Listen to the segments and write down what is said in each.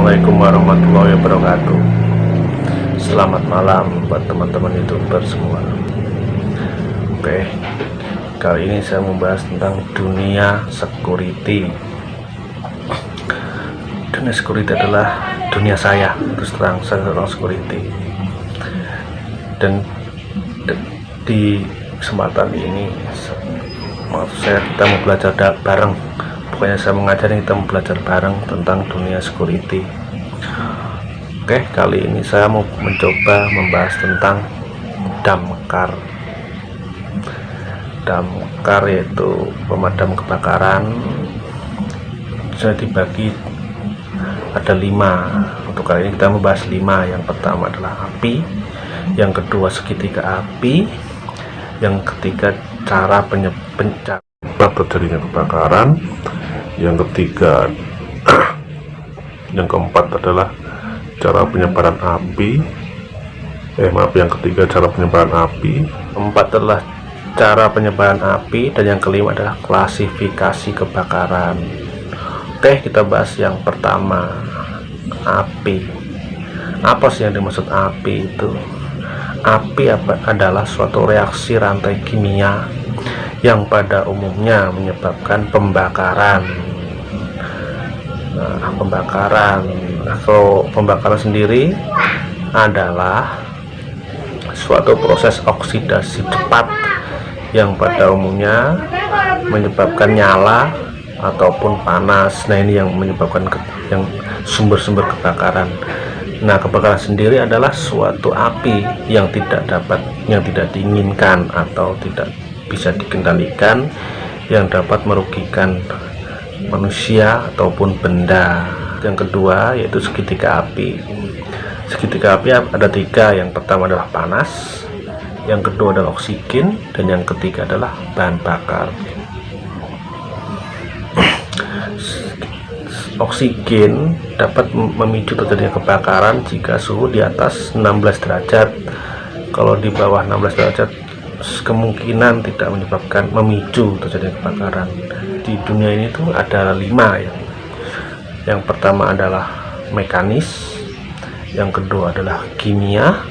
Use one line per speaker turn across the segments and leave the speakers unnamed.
wabarakatuh. Selamat malam buat teman-teman youtuber semua. Oke Kali ini saya membahas tentang dunia security. Dunia security adalah dunia saya Terus terang saya seorang security. Dan di kesempatan ini Maaf saya kita mau belajar bareng pokoknya saya mengajari kita belajar bareng tentang dunia security. Oke kali ini saya mau mencoba membahas tentang damkar damkar yaitu pemadam kebakaran. Saya dibagi ada lima. Untuk kali ini kita membahas lima. Yang pertama adalah api yang kedua segitiga api yang ketiga cara penyebab terjadinya kebakaran yang ketiga yang keempat adalah cara penyebaran api. Eh maaf yang ketiga cara penyebaran api. Keempat adalah cara penyebaran api. Dan yang kelima adalah klasifikasi kebakaran. Oke kita bahas yang pertama api. Apa sih yang dimaksud api itu? Api adalah suatu reaksi rantai kimia yang pada umumnya menyebabkan pembakaran nah, pembakaran. Nah, kalau pembakaran sendiri adalah suatu proses oksidasi cepat yang pada umumnya menyebabkan nyala ataupun panas. Nah ini yang menyebabkan ke, yang sumber-sumber kebakaran. Nah kebakaran sendiri adalah suatu api yang tidak dapat yang tidak diinginkan atau tidak bisa dikendalikan yang dapat merugikan manusia ataupun benda. Yang kedua yaitu segitiga api. Segitiga api ada tiga. Yang pertama adalah panas yang kedua adalah oksigen dan yang ketiga adalah bahan bakar. Oksigen dapat memicu terjadinya kebakaran jika suhu di atas 16 derajat. Kalau di bawah 16 derajat kemungkinan tidak menyebabkan memicu terjadinya kebakaran. Di dunia ini tuh ada lima ya. Yang pertama adalah mekanis yang kedua adalah kimia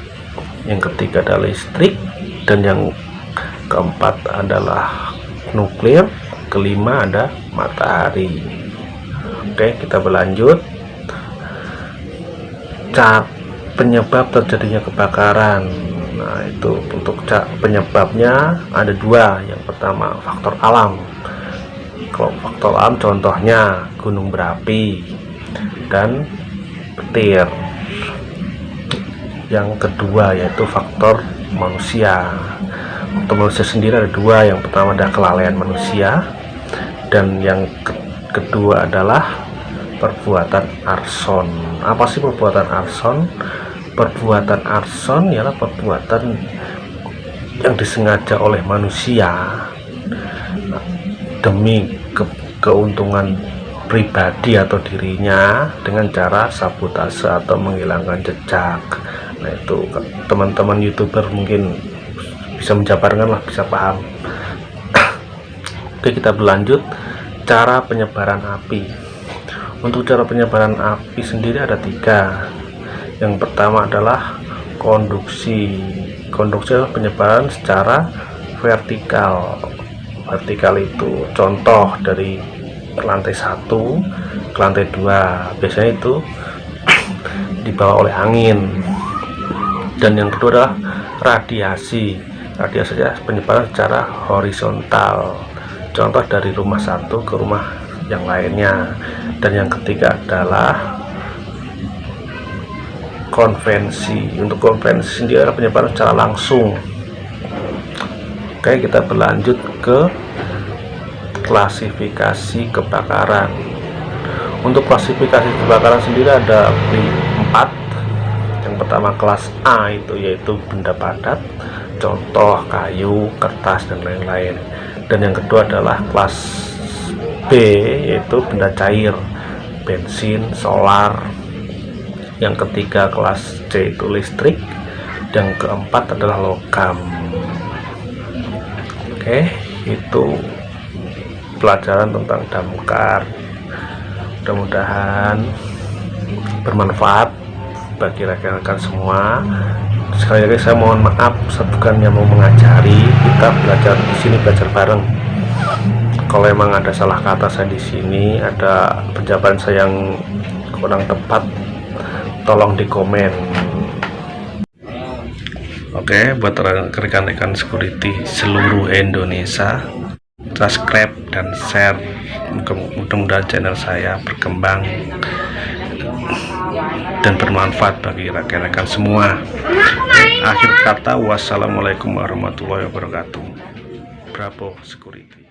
yang ketiga adalah listrik dan yang keempat adalah nuklir kelima ada matahari. Oke kita berlanjut. Cat penyebab terjadinya kebakaran nah itu untuk penyebabnya ada dua. Yang pertama faktor alam. Kalau faktor alam contohnya gunung berapi dan petir. Yang kedua yaitu faktor manusia. Faktor manusia sendiri ada dua. Yang pertama adalah kelalaian manusia dan yang ke kedua adalah perbuatan arson. Apa sih perbuatan arson perbuatan arson ialah perbuatan yang disengaja oleh manusia demi ke keuntungan pribadi atau dirinya dengan cara sabotase atau menghilangkan jejak. Nah itu teman-teman youtuber mungkin bisa menjabarkan lah bisa paham. Oke kita berlanjut. Cara penyebaran api. Untuk cara penyebaran api sendiri ada tiga yang pertama adalah konduksi. Konduksi adalah penyebaran secara vertikal. Vertikal itu contoh dari lantai satu ke lantai dua. Biasanya itu dibawa oleh angin. Dan yang kedua adalah radiasi. Radiasi ya penyebaran secara horizontal. Contoh dari rumah satu ke rumah yang lainnya. Dan yang ketiga adalah konvensi. Untuk konvensi sendiri adalah penyebaran secara langsung. Oke kita berlanjut ke klasifikasi kebakaran. Untuk klasifikasi kebakaran sendiri ada empat. Yang pertama kelas A itu yaitu benda padat contoh kayu kertas dan lain-lain. Dan yang kedua adalah kelas B yaitu benda cair bensin solar yang ketiga kelas C itu listrik. Dan keempat adalah logam. Oke itu pelajaran tentang damkar. Mudah-mudahan bermanfaat bagi rekan-rekan semua. Sekali lagi saya mohon maaf saya bukannya mau mengajari. Kita belajar di sini belajar bareng. Kalau emang ada salah kata saya di sini ada penjabaran saya yang kurang tepat tolong di komen Oke, buat rekan-rekan security seluruh Indonesia, subscribe dan share. Mudah-mudahan channel saya berkembang dan bermanfaat bagi rekan-rekan semua. Akhir kata, wassalamualaikum warahmatullahi wabarakatuh. Bravo Security.